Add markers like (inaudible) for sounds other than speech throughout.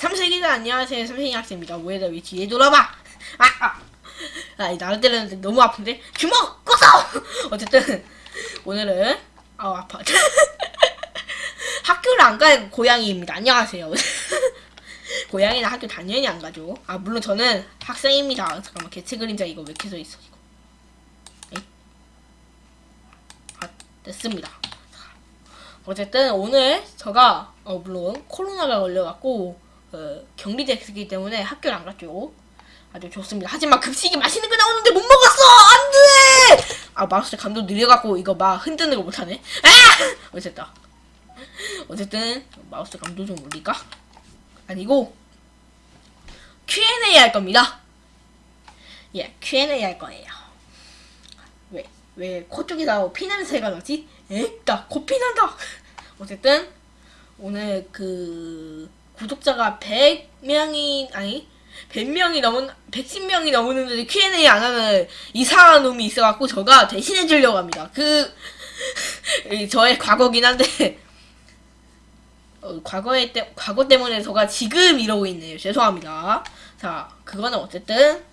삼색이들 안녕하세요 삼색이 학생입니다. 왜 뒤에 돌아봐! 아, 아. 아 나를 때렸는데 너무 아픈데? 주먹! 꺼서! (laughs) 어쨌든 오늘은 아 아파. (laughs) 학교를 안간 고양이입니다. 안녕하세요. (laughs) 고양이는 학교 당연히 안 가죠. 아 물론 저는 학생입니다. 잠깐만 개체 그림자 이거 왜 이렇게 써있어 이거. 아 됐습니다. 어쨌든 오늘 제가 어 물론 코로나가 걸려갖고 어, 격리됐기 때문에 학교를 안 갔죠. 아주 좋습니다. 하지만 급식이 맛있는 거 나오는데 못 먹었어. 안 돼. 아 마우스 감도 느려갖고 이거 막 흔드는 거 못하네. 아! 어쨌든 어쨌든 마우스 감도 좀 올릴까? 아니고 Q&A 할 겁니다. 예, Q&A 할 거예요. 왜, 왜 코 쪽에서 피 냄새가 나지? 에따, 코피 난다! 어쨌든, 오늘 그, 구독자가 100명이, 아니, 100명이 넘은, 110명이 넘었는데 Q&A 안 하는 이상한 놈이 있어갖고, 저가 대신해 주려고 합니다. 그, (laughs) 이 저의 과거긴 한데, (laughs) 어, 과거에 때, 과거 때문에 제가 지금 이러고 있네요. 죄송합니다. 자, 그거는 어쨌든,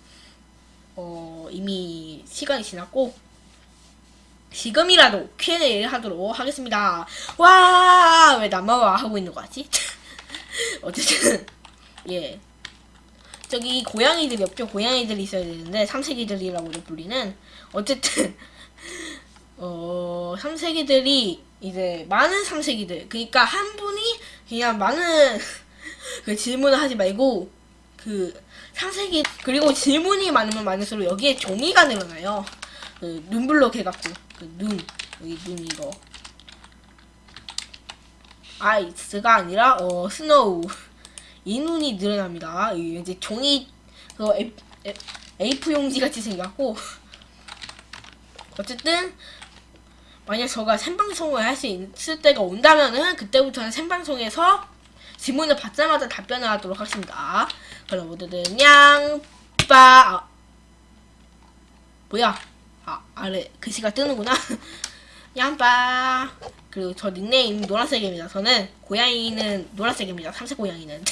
어, 이미 시간이 지났고, 지금이라도 Q&A를 하도록 하겠습니다. 와, 왜 나만 와 하고 있는 거지? (laughs) (laughs) 어쨌든, 예. 저기 고양이들이 없죠? 고양이들이 있어야 되는데, 삼색이들이라고 불리는. 어쨌든, (laughs) 어, 삼색이들이 이제 많은 삼색이들. 그러니까 한 분이 그냥 많은 (laughs) 그 질문을 하지 말고, 그, 삼색이, 그리고 질문이 많으면 많을수록 여기에 종이가 늘어나요. 그 눈블럭 해갖고 그 눈 여기 눈 이거 ice가 아니라 어 snow 이 눈이 늘어납니다. 이 이제 종이 그 A4 용지 같이 생겼고 어쨌든 만약 저가 생방송을 할 수 있을 때가 온다면은 그때부터는 생방송에서 질문을 받자마자 답변을 하도록 하겠습니다. 그럼 모두들 양빠 아, 뭐야? 아, 아래 글씨가 뜨는구나. (laughs) 얌빠. 그리고 저 닉네임 노란색입니다. 저는 고양이는 노란색입니다. 삼색 고양이는.